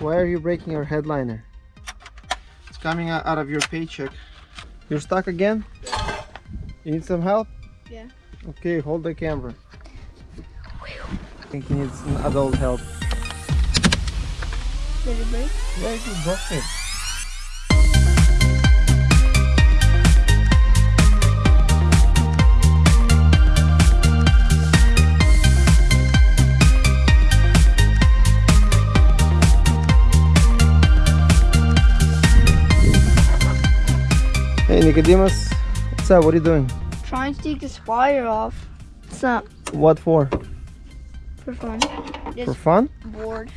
Why are you breaking your headliner? It's coming out out of your paycheck. You're stuck again? You need some help? Yeah. Okay, hold the camera. I think he needs some adult help. Did it break? Yeah, you broke it. Hey Nicodemus, what's up? What are you doing? Trying to take this wire off. What's up? What for? for fun. For fun? bored.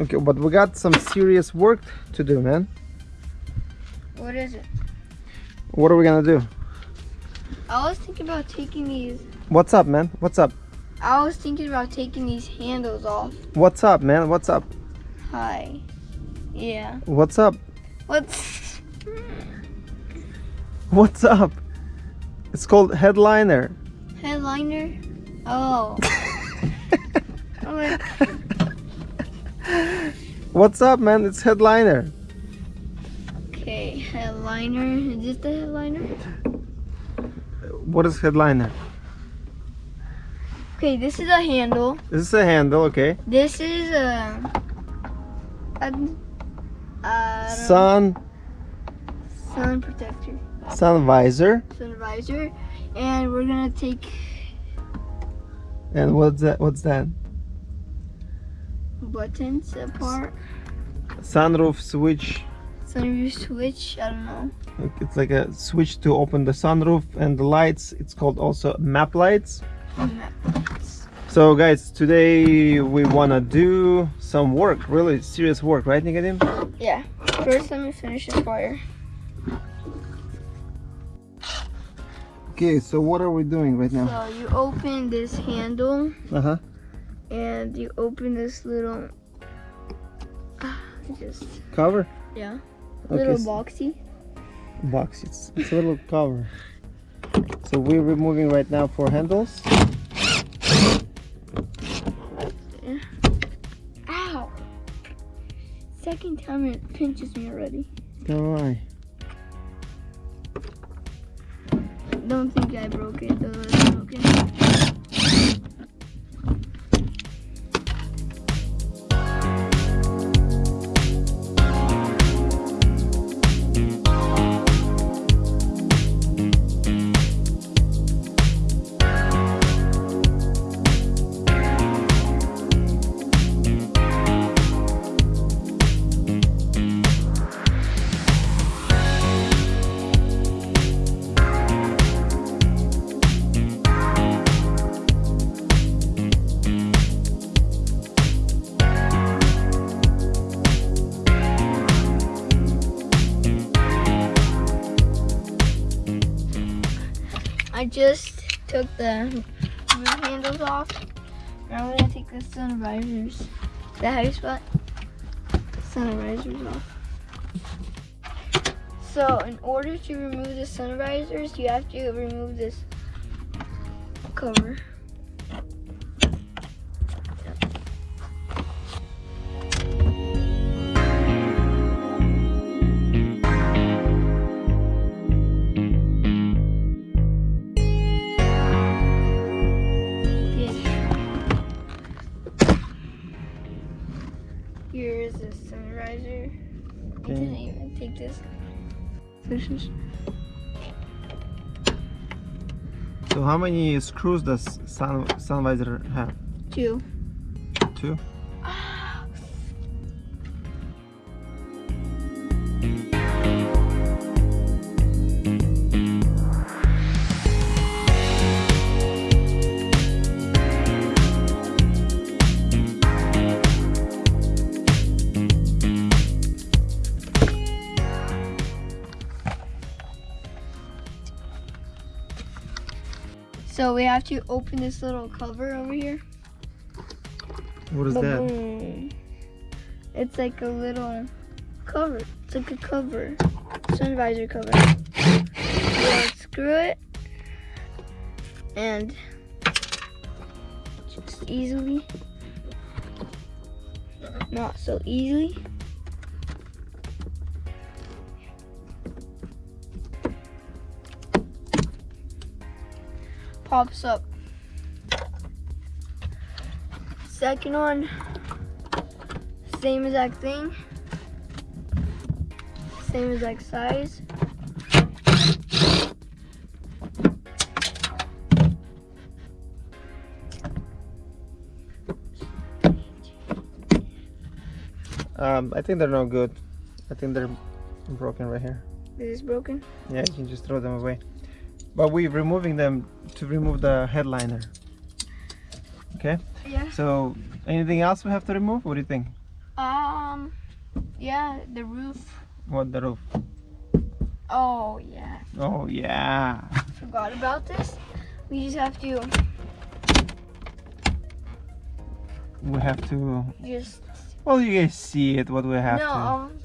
Okay, but we got some serious work to do, man. What is it? What are we gonna do? I was thinking about taking these. What's up, man? What's up? I was thinking about taking these handles off. What's up, man? What's up? Hi. Yeah. What's up? What's What's up? It's called headliner. headliner? Oh. I'm What's up, man? It's headliner. okay, headliner. Is this the headliner? What is headliner? Okay, this is a handle. This is a handle, okay? This is a. a uh, Sun, sun protector, sun visor, sun visor, and we're gonna take and what's that? What's that? buttons apart. Sunroof switch. Sunroof switch. I don't know. It's like a switch to open the sunroof and the lights. It's called also map lights. So guys, today we wanna do some work, really serious work, right Nicodim? Yeah. First, let me finish this wire. Okay, so what are we doing right now? So you open this handle Uh-huh. and you open this little. Just Cover? yeah, Okay, little boxy. box. It's, it's a little cover. So we're removing right now four handles. Ow! Second time it pinches me already. Alright. Don't think I broke it. I just took the handles off. Now I'm gonna take the sun visors. How you spot? Sun visors off. So in order to remove the sun visors, you have to remove this cover. Sunriser. I didn't even take this. This is So how many screws does sun, sun visor have? two. Two? So we have to open this little cover over here. What is that? It's like a little cover. It's like a cover. Sun visor cover. You unscrew it and just easily not so easily. Pops up. Second one, same exact thing. Same exact size. Um, I think they're no good. I think they're broken right here. This is broken. Yeah, you can just throw them away. But we're removing them to remove the headliner. Okay, Yeah. so anything else we have to remove? What do you think? Um. Yeah, the roof. What the roof? Oh yeah, Oh yeah. forgot about this. We just have to We have to. just. Well, you guys see it. What we have no, to. um,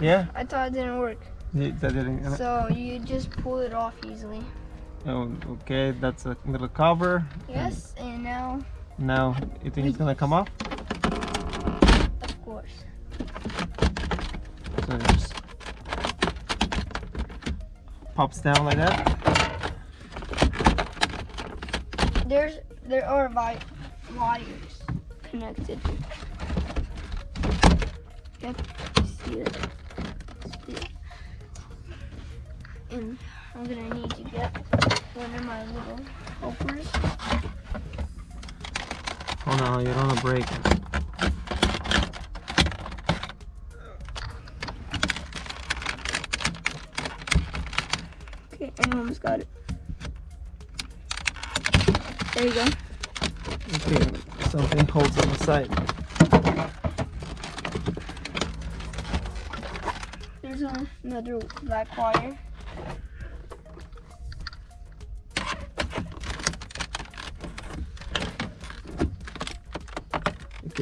Yeah. I thought it didn't work. That didn't. So you just pull it off easily. Oh, okay. That's a little cover. Yes, and now, Now, you think it's gonna come off? of course. So it just pops down like that. There's there are vi- wires connected. Yep, see it. See it. And I'm gonna need to get one of my little helpers. Oh no, you don't wanna break it. Okay, I almost got it. There you go. Okay, something holds on the side. There's another black wire.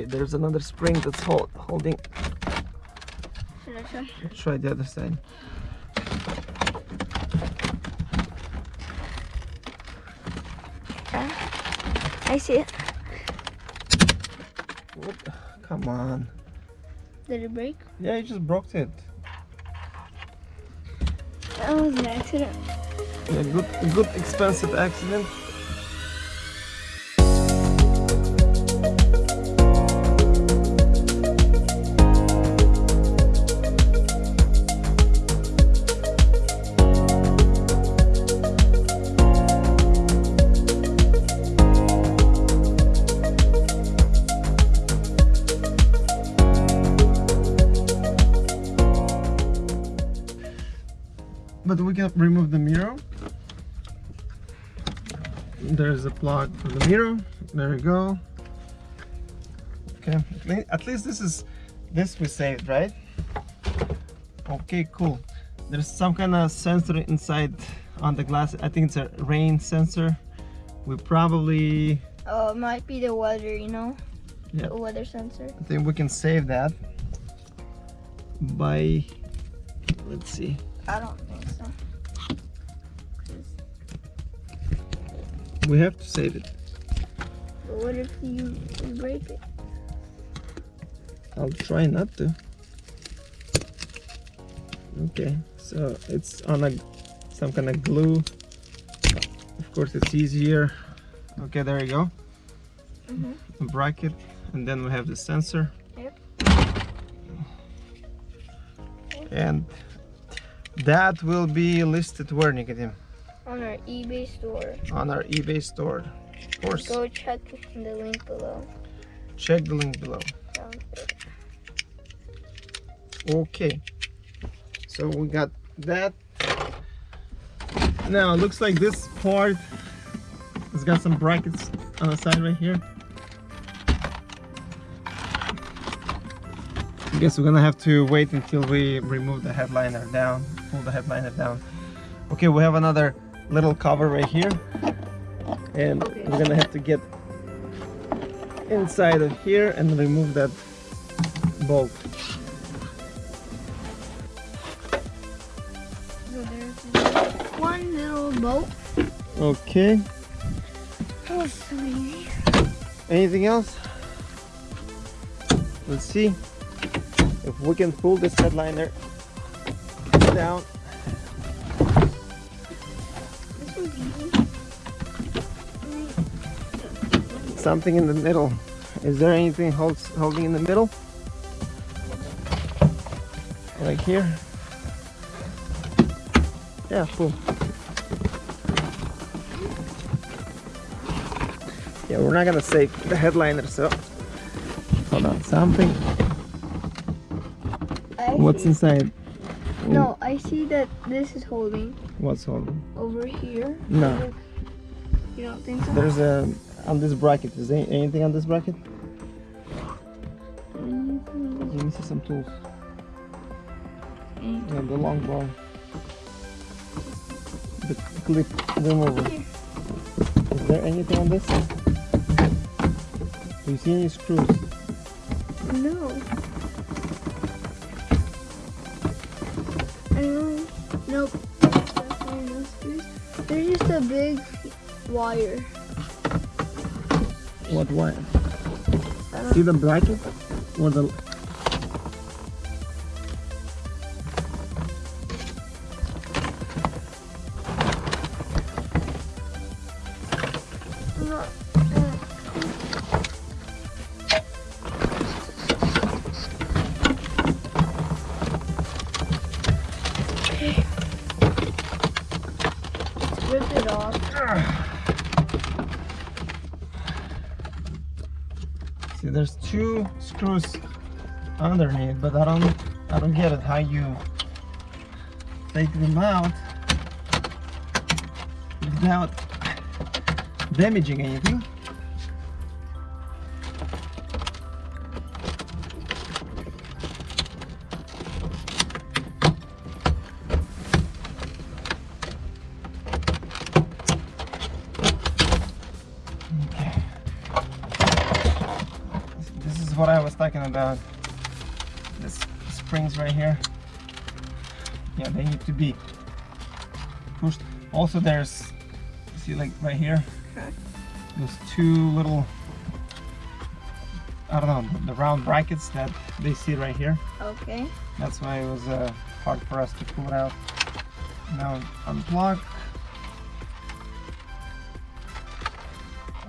There's another spring that's hold, holding. Should I try? Let's try the other side. I see it. What? Come on. Did it break? Yeah, you just broke it. That was an accident. A good, a good expensive accident. But we can remove the mirror. There's a plug for the mirror. There we go. Okay, at at least this is this we saved, right? Okay, cool. There's some kind of sensor inside on the glass. I think it's a rain sensor. We probably, Oh, it might be the weather, you know? Yeah. The weather sensor. I think we can save that by, let's see. I don't think so. We have to save it. But what if you, break it? I'll try not to. Okay, so it's on a some kind of glue. Of course, it's easier. Okay, there you go. Mhm. A bracket, and then we have the sensor. Yep. And that will be listed where, Nicodim? On our eBay store. On our eBay store. Of course. Go check the link below. Check the link below. Okay. So we got that. Now it looks like this part has got some brackets on the side right here. I guess we're gonna have to wait until we remove the headliner down, pull the headliner down. Okay, we have another little cover right here. And Okay. we're gonna have to get inside of here and remove that bolt. So one little. Okay. Oh. Anything else? let's see if we can pull this headliner down. Something in the middle. Is there anything holds holding in the middle? Like here? Yeah cool yeah we're not gonna save the headliner so. Hold on something I what's see- inside No, I see that this is holding what's holding over here. No. You don't think so? there's a on this bracket is there anything on this bracket Mhm. let me see some tools Mm. yeah, the long bar the clip remover Is there anything on this? Do you see any screws? No. I know. Nope. There's definitely no screws. There's just a big wire. What wire? Uh, See the bracket? Or the underneath, but I don't I don't get it how you take them out without damaging anything. Okay. This is what I was talking about. Springs right here. Yeah, they need to be pushed. Also, there's see like right here. Okay. Those two little I don't know the round brackets that they see right here. Okay. That's why it was uh, hard for us to pull it out. Now unplug.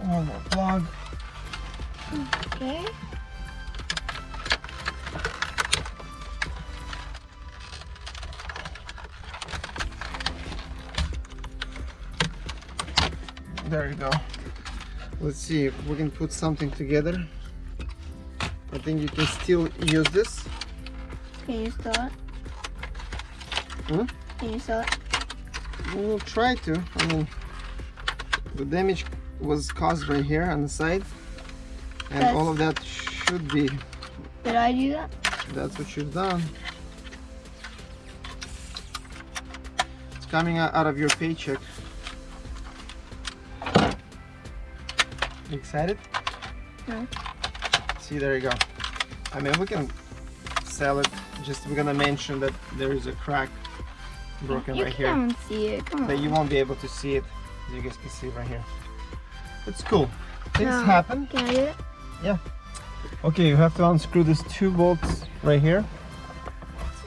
One more plug. Okay. There you go. Let's see if we can put something together. I think you can still use this. Can you start? Hmm? Can you start? We'll try to. I mean, the damage was caused right here on the side, and That's- all of that should be. Did I do that? That's what you've done. It's coming out out of your paycheck. You excited? No. See, there you go. I mean, we can sell it. Just we're gonna mention that there is a crack broken you right here. You can't see it. Come on. You won't be able to see it. as You guys can see right here. It's cool. Things No. happen. Can I do it? Okay, you have to unscrew these two bolts right here.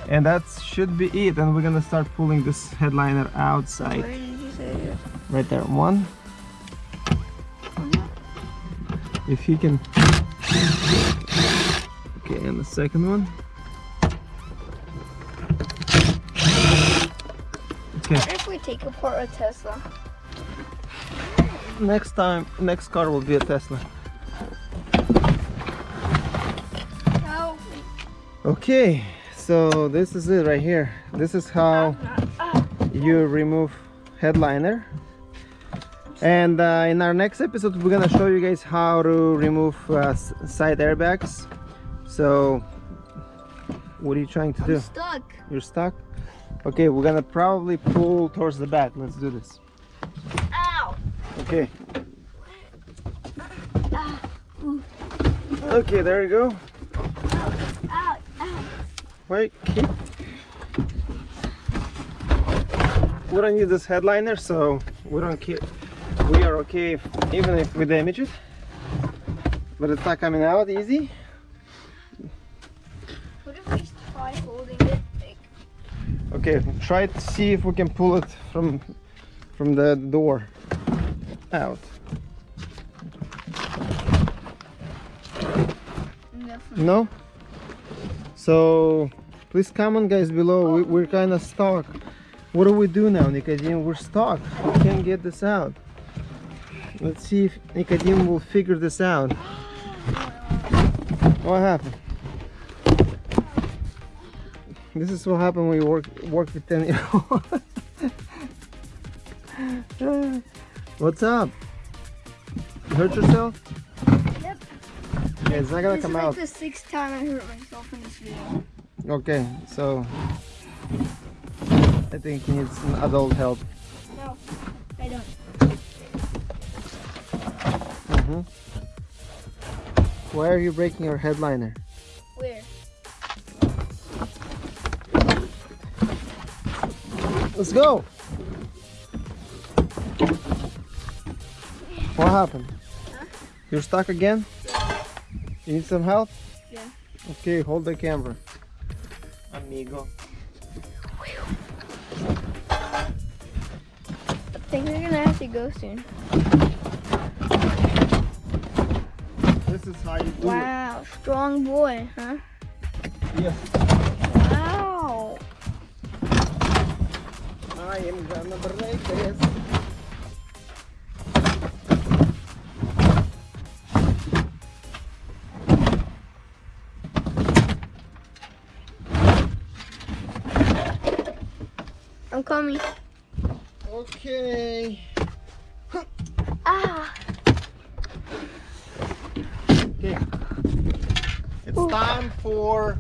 And that should be it. And we're gonna start pulling this headliner Where outside. did you say it? Right there. One. If he can. Okay, and the second one. Okay. What if we take apart a Tesla? Next time, next car will be a Tesla. Help Okay, so this is it right here. This is how you remove headliner. And uh, in our next episode, we're gonna show you guys how to remove uh, side airbags. So, what are you trying to I'm do? stuck. You're stuck? Okay, we're gonna probably pull towards the back. Let's do this. Ow! Okay. Ah, Okay, there you go. ow, ow. Wait, keep. We don't need this headliner, so we don't keep are okay if, even if we damage it but it's not coming out easy. What if we try holding it like... okay try to see if we can pull it from from the door out. No? So please comment guys below. We, we're kind of stuck. What do we do now Nicodim? we're stuck. We can't get this out. Let's see if Nicodim will figure this out. What happened? This is what happened when you work work with 10 year old. What's up? You hurt yourself? Yep. Yeah, it's not gonna this come is like out. the sixth time I hurt myself in this video. Okay, so I think he needs some adult help. No, I don't. Hmm Why are you breaking your headliner? Where? Let's go. What happened? Huh? You're stuck again? You need some help? Yeah. Okay, hold the camera. Amigo. I think we're gonna have to go soon. This is how you do Wow, strong boy, huh? Yes. Wow. I am gonna break this. I'm coming. Okay. Ah. Okay. It's Ooh. time for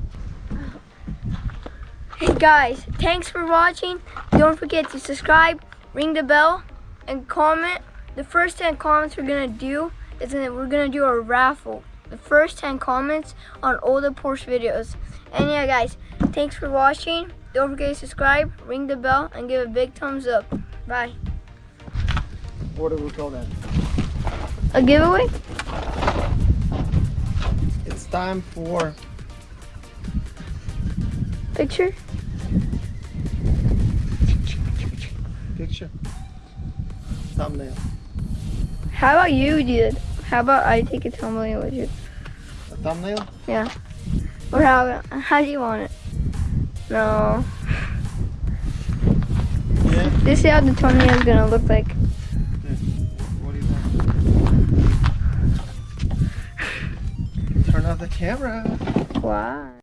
Hey guys, thanks for watching. Don't forget to subscribe, ring the bell, and comment. The first 10 comments we're gonna do is that we're gonna do a raffle. The first 10 comments on all the Porsche videos. And yeah guys, thanks for watching. Don't forget to subscribe, ring the bell, and give a big thumbs up. Bye. what do we call that? A giveaway? Time for Picture? picture thumbnail. How about you did? How about I take a thumbnail with you? A thumbnail? Yeah. Or how how do you want it? No. Yeah. This is how the thumbnail is gonna look like. Camera. Wow.